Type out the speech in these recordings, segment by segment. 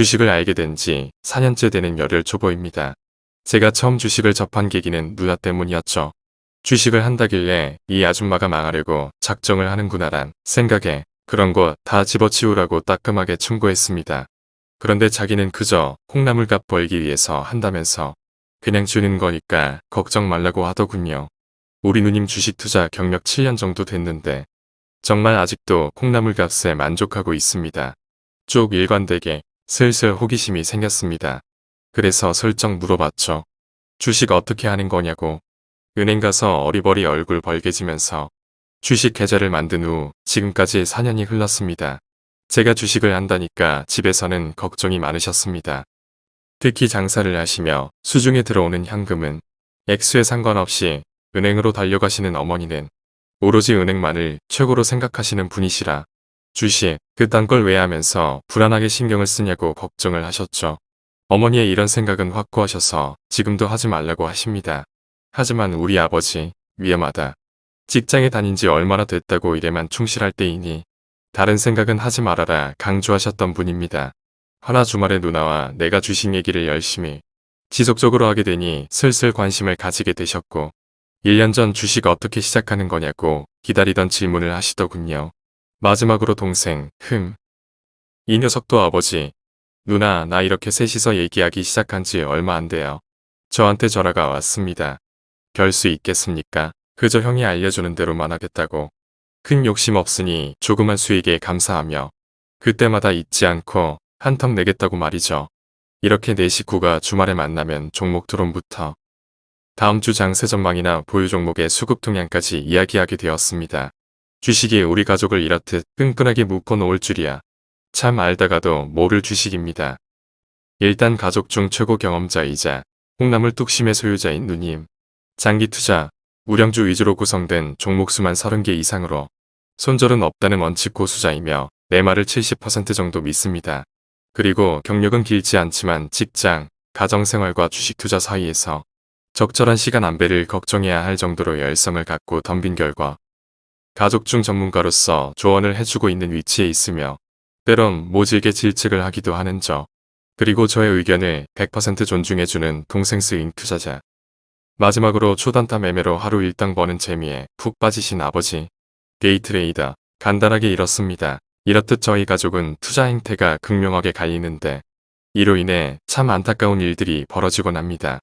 주식을 알게 된 지 4년째 되는 열혈 초보입니다. 제가 처음 주식을 접한 계기는 누나 때문이었죠. 주식을 한다길래 이 아줌마가 망하려고 작정을 하는구나란 생각에 그런 거 다 집어치우라고 따끔하게 충고했습니다. 그런데 자기는 그저 콩나물값 벌기 위해서 한다면서 그냥 주는 거니까 걱정 말라고 하더군요. 우리 누님 주식 투자 경력 7년 정도 됐는데 정말 아직도 콩나물 값에 만족하고 있습니다. 쭉 일관되게 슬슬 호기심이 생겼습니다. 그래서 슬쩍 물어봤죠. 주식 어떻게 하는 거냐고. 은행 가서 어리버리 얼굴 벌게지면서 주식 계좌를 만든 후 지금까지 4년이 흘렀습니다. 제가 주식을 한다니까 집에서는 걱정이 많으셨습니다. 특히 장사를 하시며 수중에 들어오는 현금은 액수에 상관없이 은행으로 달려가시는 어머니는 오로지 은행만을 최고로 생각하시는 분이시라 주식 그딴 걸 왜 하면서 불안하게 신경을 쓰냐고 걱정을 하셨죠. 어머니의 이런 생각은 확고하셔서 지금도 하지 말라고 하십니다. 하지만 우리 아버지 위험하다. 직장에 다닌 지 얼마나 됐다고 일에만 충실할 때이니 다른 생각은 하지 말아라 강조하셨던 분입니다. 하나 주말에 누나와 내가 주식 얘기를 열심히 지속적으로 하게 되니 슬슬 관심을 가지게 되셨고 1년 전 주식 어떻게 시작하는 거냐고 기다리던 질문을 하시더군요. 마지막으로 동생, 흠. 이 녀석도 아버지, 누나 나 이렇게 셋이서 얘기하기 시작한 지 얼마 안 돼요. 저한테 전화가 왔습니다. 별 수 있겠습니까? 그저 형이 알려주는 대로만 하겠다고. 큰 욕심 없으니 조그만 수익에 감사하며 그때마다 잊지 않고 한턱 내겠다고 말이죠. 이렇게 네 식구가 주말에 만나면 종목 토론부터 다음 주 장세 전망이나 보유 종목의 수급 동향까지 이야기하게 되었습니다. 주식이 우리 가족을 이렇듯 끈끈하게 묶어놓을 줄이야. 참 알다가도 모를 주식입니다. 일단 가족 중 최고 경험자이자 콩나물 뚝심의 소유자인 누님. 장기 투자, 우량주 위주로 구성된 종목수만 30개 이상으로 손절은 없다는 원칙 고수자이며 내 말을 70% 정도 믿습니다. 그리고 경력은 길지 않지만 직장, 가정생활과 주식 투자 사이에서 적절한 시간 안배를 걱정해야 할 정도로 열성을 갖고 덤빈 결과 가족 중 전문가로서 조언을 해주고 있는 위치에 있으며 때론 모질게 질책을 하기도 하는 저 그리고 저의 의견을 100% 존중해주는 동생 스윙 투자자 마지막으로 초단타 매매로 하루 일당 버는 재미에 푹 빠지신 아버지 데이트레이더 간단하게 이렇습니다. 이렇듯 저희 가족은 투자 행태가 극명하게 갈리는데 이로 인해 참 안타까운 일들이 벌어지곤 합니다.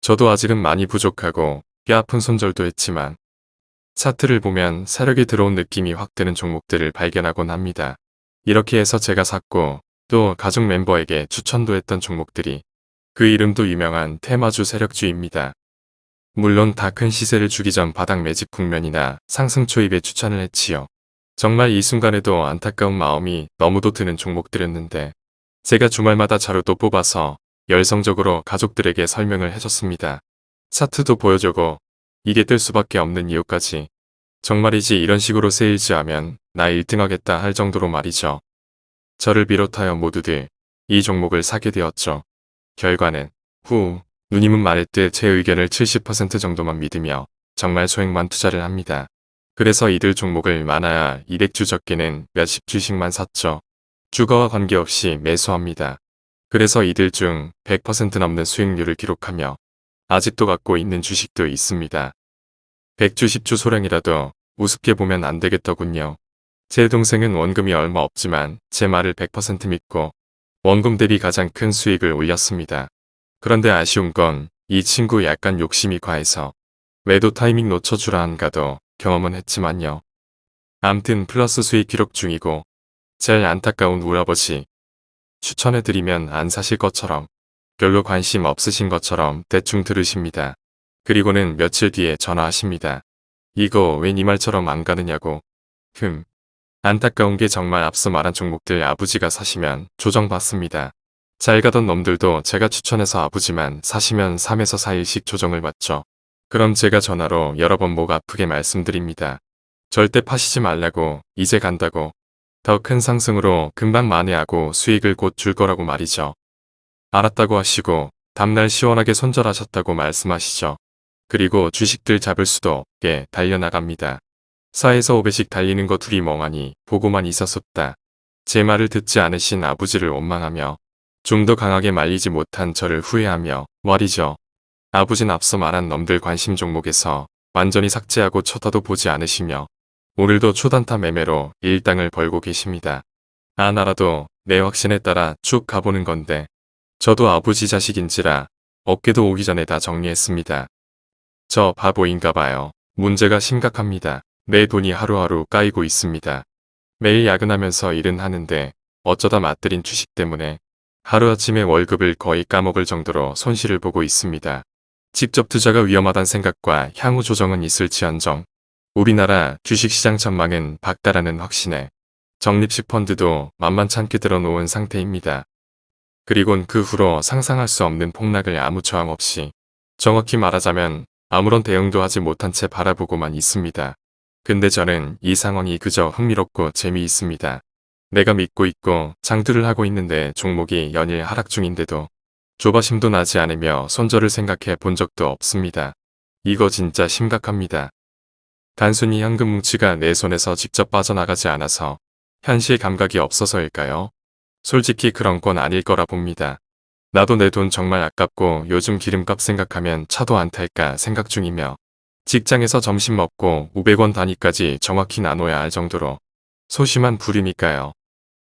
저도 아직은 많이 부족하고 뼈 아픈 손절도 했지만 차트를 보면 세력이 들어온 느낌이 확 드는 종목들을 발견하곤 합니다. 이렇게 해서 제가 샀고 또 가족 멤버에게 추천도 했던 종목들이 그 이름도 유명한 테마주 세력주입니다. 물론 다 큰 시세를 주기 전 바닥 매집 국면이나 상승 초입에 추천을 했지요. 정말 이 순간에도 안타까운 마음이 너무도 드는 종목들이었는데 제가 주말마다 자료도 뽑아서 열성적으로 가족들에게 설명을 해줬습니다. 차트도 보여주고 이게 뜰 수밖에 없는 이유까지 정말이지 이런 식으로 세일즈 하면 나 1등 하겠다 할 정도로 말이죠. 저를 비롯하여 모두들 이 종목을 사게 되었죠. 결과는 후 누님은 말했듯 제 의견을 70% 정도만 믿으며 정말 소액만 투자를 합니다. 그래서 이들 종목을 많아야 200주 적게는 몇십 주씩만 샀죠. 주가와 관계없이 매수합니다. 그래서 이들 중 100% 넘는 수익률을 기록하며 아직도 갖고 있는 주식도 있습니다. 100주 10주 소량이라도 우습게 보면 안 되겠더군요. 제 동생은 원금이 얼마 없지만 제 말을 100% 믿고 원금 대비 가장 큰 수익을 올렸습니다. 그런데 아쉬운 건 이 친구 약간 욕심이 과해서 매도 타이밍 놓쳐주라 한가도 경험은 했지만요. 암튼 플러스 수익 기록 중이고 제일 안타까운 우리 아버지 추천해드리면 안 사실 것처럼 별로 관심 없으신 것처럼 대충 들으십니다. 그리고는 며칠 뒤에 전화하십니다. 이거 왜니 말처럼 안 가느냐고. 흠. 안타까운 게 정말 앞서 말한 종목들 아버지가 사시면 조정받습니다. 잘 가던 놈들도 제가 추천해서 아버지만 사시면 3에서 4일씩 조정을 받죠. 그럼 제가 전화로 여러 번 목 아프게 말씀드립니다. 절대 파시지 말라고 이제 간다고 더 큰 상승으로 금방 만회하고 수익을 곧 줄 거라고 말이죠. 알았다고 하시고 다음날 시원하게 손절하셨다고 말씀하시죠. 그리고 주식들 잡을 수도 없게 달려나갑니다. 4에서 5배씩 달리는 거 둘이 멍하니 보고만 있었었다. 제 말을 듣지 않으신 아버지를 원망하며 좀 더 강하게 말리지 못한 저를 후회하며 말이죠. 아버진 앞서 말한 놈들 관심 종목에서 완전히 삭제하고 쳐다도 보지 않으시며 오늘도 초단타 매매로 일당을 벌고 계십니다. 아 나라도 내 확신에 따라 쭉 가보는 건데 저도 아버지 자식인지라 어깨도 오기 전에 다 정리했습니다. 저 바보인가 봐요. 문제가 심각합니다. 내 돈이 하루하루 까이고 있습니다. 매일 야근하면서 일은 하는데 어쩌다 맞들인 주식 때문에 하루아침에 월급을 거의 까먹을 정도로 손실을 보고 있습니다. 직접 투자가 위험하다는 생각과 향후 조정은 있을지언정 우리나라 주식시장 전망은 박다라는 확신에 적립식 펀드도 만만찮게 들어놓은 상태입니다. 그리곤 그 후로 상상할 수 없는 폭락을 아무 저항 없이 정확히 말하자면 아무런 대응도 하지 못한 채 바라보고만 있습니다. 근데 저는 이 상황이 그저 흥미롭고 재미있습니다. 내가 믿고 있고 장투를 하고 있는데 종목이 연일 하락 중인데도 조바심도 나지 않으며 손절을 생각해 본 적도 없습니다. 이거 진짜 심각합니다. 단순히 현금 뭉치가 내 손에서 직접 빠져나가지 않아서 현실 감각이 없어서일까요? 솔직히 그런 건 아닐 거라 봅니다. 나도 내 돈 정말 아깝고 요즘 기름값 생각하면 차도 안 탈까 생각 중이며 직장에서 점심 먹고 500원 단위까지 정확히 나눠야 할 정도로 소심한 불이니까요.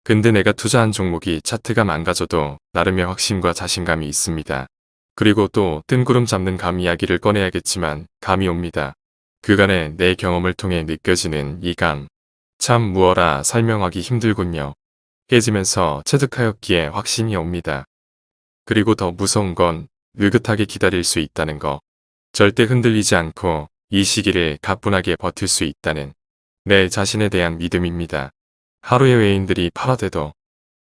근데 내가 투자한 종목이 차트가 망가져도 나름의 확신과 자신감이 있습니다. 그리고 또 뜬구름 잡는 감 이야기를 꺼내야겠지만 감이 옵니다. 그간의 내 경험을 통해 느껴지는 이 감. 참 무어라 설명하기 힘들군요. 깨지면서 체득하였기에 확신이 옵니다. 그리고 더 무서운 건 느긋하게 기다릴 수 있다는 거. 절대 흔들리지 않고 이 시기를 가뿐하게 버틸 수 있다는 내 자신에 대한 믿음입니다. 하루의 외인들이 팔아대도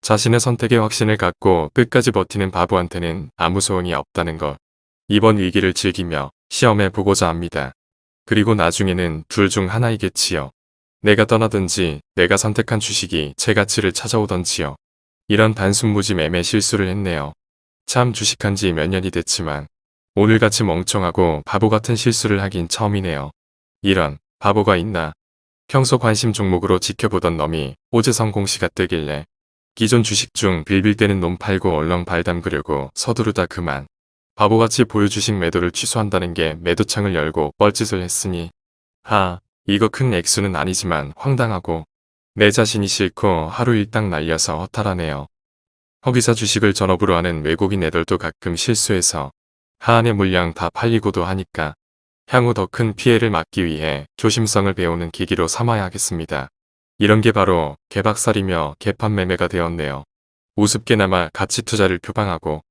자신의 선택에 확신을 갖고 끝까지 버티는 바보한테는 아무 소용이 없다는 것. 이번 위기를 즐기며 시험해 보고자 합니다. 그리고 나중에는 둘 중 하나이겠지요. 내가 떠나든지 내가 선택한 주식이 제 가치를 찾아오던지요. 이런 단순무지 매매 실수를 했네요. 참 주식한 지 몇 년이 됐지만 오늘같이 멍청하고 바보 같은 실수를 하긴 처음이네요. 이런 바보가 있나. 평소 관심 종목으로 지켜보던 놈이 오재성 공시가 뜨길래 기존 주식 중 빌빌대는 놈 팔고 얼렁 발 담그려고 서두르다 그만. 바보같이 보유주식 매도를 취소한다는 게 매도창을 열고 뻘짓을 했으니 하 이거 큰 액수는 아니지만 황당하고 내 자신이 싫고 하루 일당 날려서 허탈하네요. 허기사 주식을 전업으로 하는 외국인 애들도 가끔 실수해서 하한의 물량 다 팔리고도 하니까 향후 더 큰 피해를 막기 위해 조심성을 배우는 계기로 삼아야겠습니다. 이런 게 바로 개박살이며 개판 매매가 되었네요. 우습게나마 가치 투자를 표방하고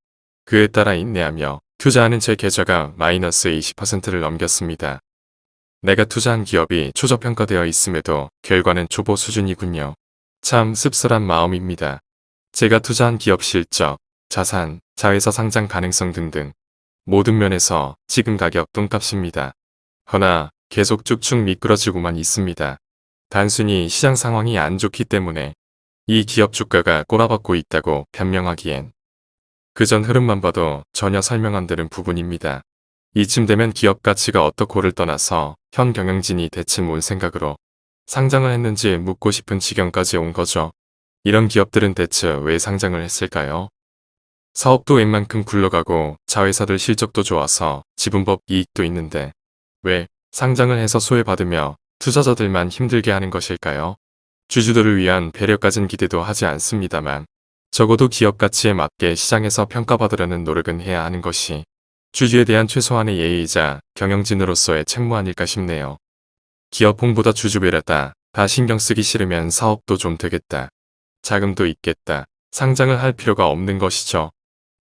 그에 따라 인내하며 투자하는 제 계좌가 마이너스 20%를 넘겼습니다. 내가 투자한 기업이 초저평가되어 있음에도 결과는 초보 수준이군요. 참 씁쓸한 마음입니다. 제가 투자한 기업 실적, 자산, 자회사 상장 가능성 등등 모든 면에서 지금 가격 똥값입니다. 허나 계속 쭉쭉 미끄러지고만 있습니다. 단순히 시장 상황이 안 좋기 때문에 이 기업 주가가 꼬라박고 있다고 변명하기엔 그전 흐름만 봐도 전혀 설명 안 되는 부분입니다. 이쯤 되면 기업 가치가 어떻고를 떠나서 현 경영진이 대체 뭔 생각으로 상장을 했는지 묻고 싶은 지경까지 온 거죠. 이런 기업들은 대체 왜 상장을 했을까요? 사업도 웬만큼 굴러가고 자회사들 실적도 좋아서 지분법 이익도 있는데 왜 상장을 해서 소외받으며 투자자들만 힘들게 하는 것일까요? 주주들을 위한 배려까진 기대도 하지 않습니다만 적어도 기업 가치에 맞게 시장에서 평가받으려는 노력은 해야 하는 것이 주주에 대한 최소한의 예의이자 경영진으로서의 책무 아닐까 싶네요. 기업 홍보다 주주 배려다. 다 신경 쓰기 싫으면 사업도 좀 되겠다. 자금도 있겠다. 상장을 할 필요가 없는 것이죠.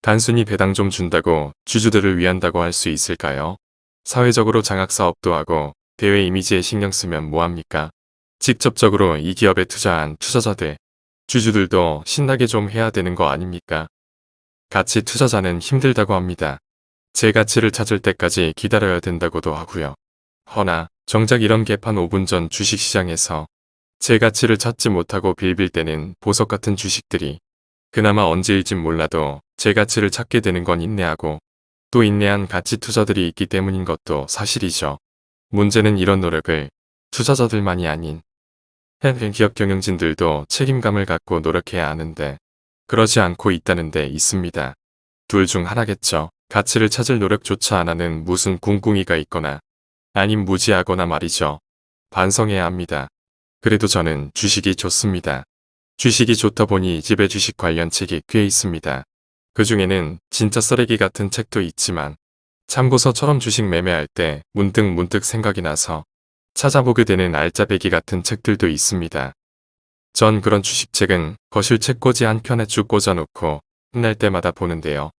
단순히 배당 좀 준다고 주주들을 위한다고 할 수 있을까요? 사회적으로 장학사업도 하고 대외 이미지에 신경 쓰면 뭐합니까? 직접적으로 이 기업에 투자한 투자자들, 주주들도 신나게 좀 해야 되는 거 아닙니까? 가치 투자자는 힘들다고 합니다. 제 가치를 찾을 때까지 기다려야 된다고도 하고요. 허나 정작 이런 개판 5분 전 주식시장에서 제 가치를 찾지 못하고 빌빌 때는 보석 같은 주식들이 그나마 언제일진 몰라도 제 가치를 찾게 되는 건 인내하고 또 인내한 가치 투자들이 있기 때문인 것도 사실이죠. 문제는 이런 노력을 투자자들만이 아닌 기업 경영진들도 책임감을 갖고 노력해야 하는데 그러지 않고 있다는 데 있습니다. 둘 중 하나겠죠. 가치를 찾을 노력조차 안 하는 무슨 궁궁이가 있거나 아님 무지하거나 말이죠. 반성해야 합니다. 그래도 저는 주식이 좋습니다. 주식이 좋다 보니 집에 주식 관련 책이 꽤 있습니다. 그 중에는 진짜 쓰레기 같은 책도 있지만 참고서처럼 주식 매매할 때 문득 문득 생각이 나서 찾아보게 되는 알짜배기 같은 책들도 있습니다. 전 그런 주식책은 거실 책꽂이 한 켠에 쭉 꽂아놓고 혼날 때마다 보는데요.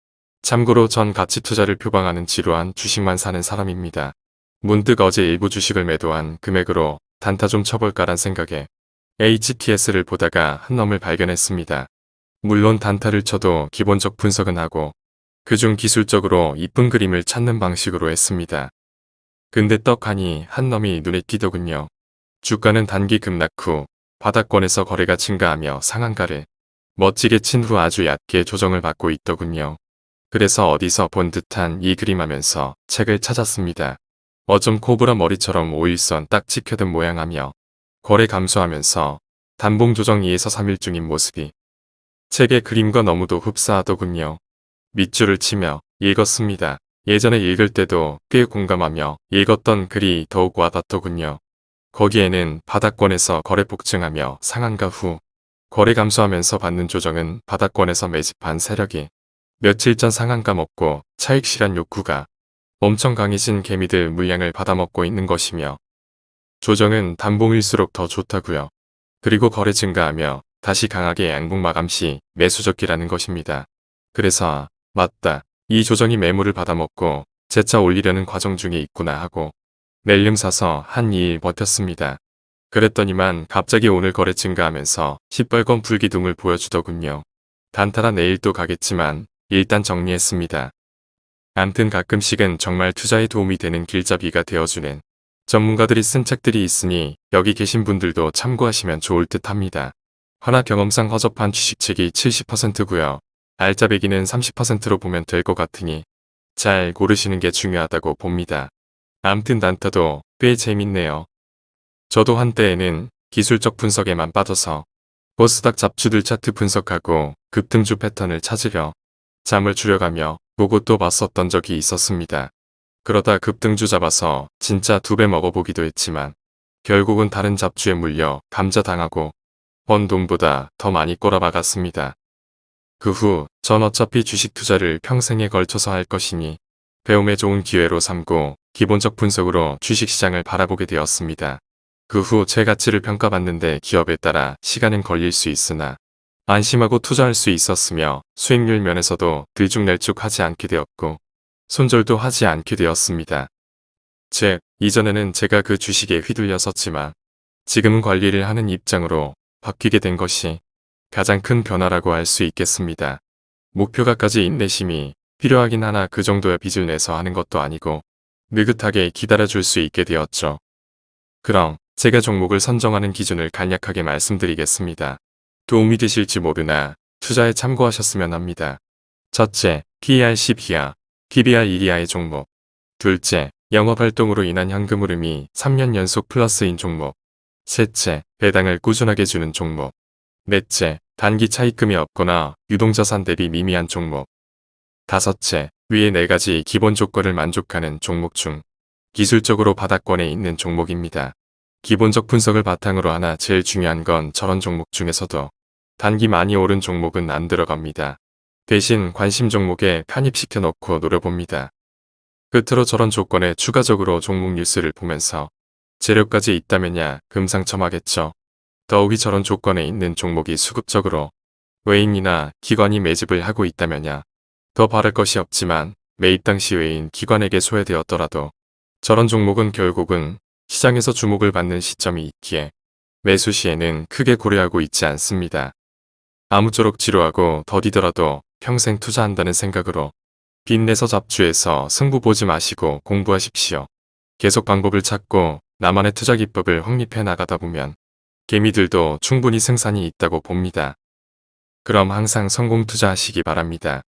참고로 전 가치 투자를 표방하는 지루한 주식만 사는 사람입니다. 문득 어제 일부 주식을 매도한 금액으로 단타 좀 쳐볼까란 생각에 HTS를 보다가 한 놈을 발견했습니다. 물론 단타를 쳐도 기본적 분석은 하고 그중 기술적으로 이쁜 그림을 찾는 방식으로 했습니다. 근데 떡하니 한 놈이 눈에 띄더군요. 주가는 단기 급락 후 바닥권에서 거래가 증가하며 상한가를 멋지게 친 후 아주 얕게 조정을 받고 있더군요. 그래서 어디서 본 듯한 이 그림 하면서 책을 찾았습니다. 어쩜 코브라 머리처럼 오일선 딱 찍혀든 모양하며 거래 감소하면서 단봉 조정 2에서 3일 중인 모습이 책의 그림과 너무도 흡사하더군요. 밑줄을 치며 읽었습니다. 예전에 읽을 때도 꽤 공감하며 읽었던 글이 더욱 와닿더군요. 거기에는 바닥권에서 거래 폭증하며 상한가 후 거래 감소하면서 받는 조정은 바닥권에서 매집한 세력이 며칠 전 상한가 먹고 차익 실현 욕구가 엄청 강해진 개미들 물량을 받아먹고 있는 것이며 조정은 단봉일수록 더 좋다고요. 그리고 거래 증가하며 다시 강하게 양봉 마감 시 매수 적기라는 것입니다. 그래서 맞다. 이 조정이 매물을 받아먹고 재차 올리려는 과정 중에 있구나 하고 낼름 사서 한 2일 버텼습니다. 그랬더니만 갑자기 오늘 거래 증가하면서 시뻘건 불기둥을 보여주더군요. 단타라 내일 또 가겠지만 일단 정리했습니다. 암튼 가끔씩은 정말 투자에 도움이 되는 길잡이가 되어주는 전문가들이 쓴 책들이 있으니 여기 계신 분들도 참고하시면 좋을 듯 합니다. 하나 경험상 허접한 주식책이 70%고요. 알짜배기는 30%로 보면 될 것 같으니 잘 고르시는 게 중요하다고 봅니다. 암튼 단타도 꽤 재밌네요. 저도 한때에는 기술적 분석에만 빠져서 버스닥 잡주들 차트 분석하고 급등주 패턴을 찾으려 잠을 줄여가며 또 봤었던 적이 있었습니다. 그러다 급등주 잡아서 진짜 두 배 먹어보기도 했지만 결국은 다른 잡주에 물려 감자당하고 번 돈보다 더 많이 꼬라박았습니다. 그 후 전 어차피 주식 투자를 평생에 걸쳐서 할 것이니 배움에 좋은 기회로 삼고 기본적 분석으로 주식시장을 바라보게 되었습니다. 그 후 제 가치를 평가받는데 기업에 따라 시간은 걸릴 수 있으나 안심하고 투자할 수 있었으며 수익률 면에서도 들쭉날쭉 하지 않게 되었고 손절도 하지 않게 되었습니다. 즉, 이전에는 제가 그 주식에 휘둘렸었지만 지금은 관리를 하는 입장으로 바뀌게 된 것이 가장 큰 변화라고 할 수 있겠습니다. 목표가까지 인내심이 필요하긴 하나 그 정도의 빚을 내서 하는 것도 아니고 느긋하게 기다려줄 수 있게 되었죠. 그럼 제가 종목을 선정하는 기준을 간략하게 말씀드리겠습니다. 도움이 되실지 모르나 투자에 참고하셨으면 합니다. 첫째, PER 10 이하, PBR 1 이하의 종목. 둘째, 영업활동으로 인한 현금 흐름이 3년 연속 플러스인 종목. 셋째, 배당을 꾸준하게 주는 종목. 넷째, 단기 차익금이 없거나 유동자산 대비 미미한 종목. 다섯째, 위의 네 가지 기본 조건을 만족하는 종목 중 기술적으로 바닥권에 있는 종목입니다. 기본적 분석을 바탕으로 하나 제일 중요한 건 저런 종목 중에서도 단기 많이 오른 종목은 안 들어갑니다. 대신 관심 종목에 편입시켜 놓고 노려봅니다. 끝으로 저런 조건에 추가적으로 종목 뉴스를 보면서 재료까지 있다면야 금상첨화겠죠. 더욱이 저런 조건에 있는 종목이 수급적으로 외인이나 기관이 매집을 하고 있다면야 더 바랄 것이 없지만 매입 당시 외인 기관에게 소외되었더라도 저런 종목은 결국은 시장에서 주목을 받는 시점이 있기에 매수 시에는 크게 고려하고 있지 않습니다. 아무쪼록 지루하고 더디더라도 평생 투자한다는 생각으로 빚내서 잡주해서 승부 보지 마시고 공부하십시오. 계속 방법을 찾고 나만의 투자 기법을 확립해 나가다 보면 개미들도 충분히 생산이 있다고 봅니다. 그럼 항상 성공 투자하시기 바랍니다.